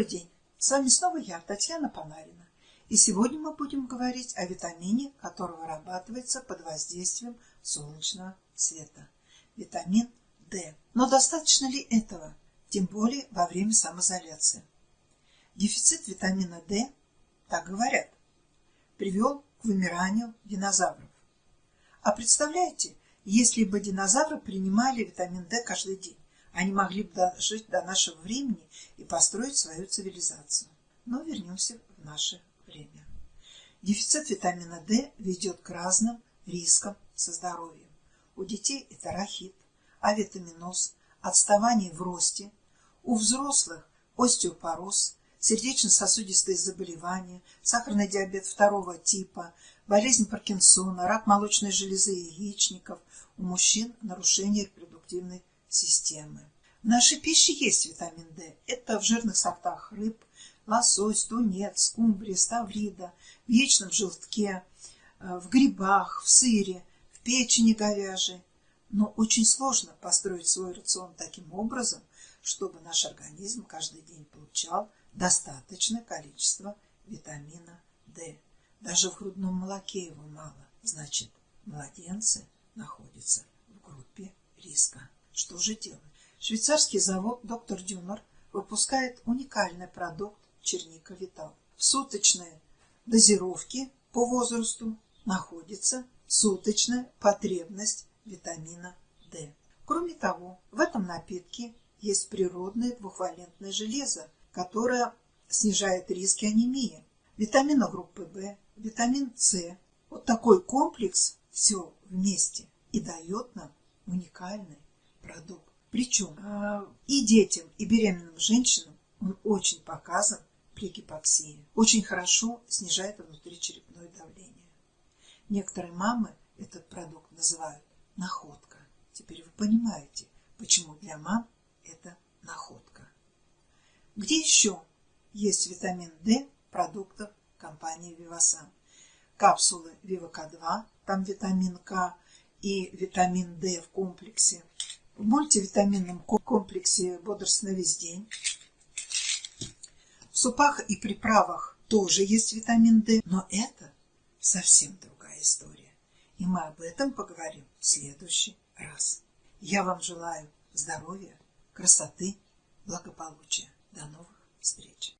Добрый день! С вами снова я, Татьяна Панарина. И сегодня мы будем говорить о витамине, который вырабатывается под воздействием солнечного света. Витамин D. Но достаточно ли этого, тем более во время самоизоляции? Дефицит витамина D, так говорят, привел к вымиранию динозавров. А представляете, если бы динозавры принимали витамин D каждый день? Они могли бы дожить до нашего времени и построить свою цивилизацию. Но вернемся в наше время. Дефицит витамина D ведет к разным рискам со здоровьем. У детей это рахит, авитаминоз, отставание в росте, у взрослых остеопороз, сердечно-сосудистые заболевания, сахарный диабет второго типа, болезнь Паркинсона, рак молочной железы и яичников, у мужчин нарушение репродуктивной системы. В нашей пище есть витамин D. Это в жирных сортах рыб, лосось, тунец, скумбрия, ставрида, в яичном желтке, э, в грибах, в сыре, в печени говяжьей. Но очень сложно построить свой рацион таким образом, чтобы наш организм каждый день получал достаточное количество витамина D. Даже в грудном молоке его мало. Значит, младенцы находятся в группе риска. Что же делать? Швейцарский завод «Доктор Дюнер» выпускает уникальный продукт черника Витал. В суточной дозировке по возрасту находится суточная потребность витамина D. Кроме того, в этом напитке есть природное двухвалентное железо, которое снижает риски анемии, витамина группы В, витамин С. Вот такой комплекс все вместе и дает нам уникальный продукт. Причем а, и детям, и беременным женщинам он очень показан при гипоксии. Очень хорошо снижает внутричерепное давление. Некоторые мамы этот продукт называют находка. Теперь вы понимаете, почему для мам это находка. Где еще есть витамин D продуктов компании Вивасан? Капсулы Вивака-2, там витамин К и витамин D в комплексе – в мультивитаминном комплексе «Бодрость на весь день». В супах и приправах тоже есть витамин D, но это совсем другая история. И мы об этом поговорим в следующий раз. Я вам желаю здоровья, красоты, благополучия. До новых встреч!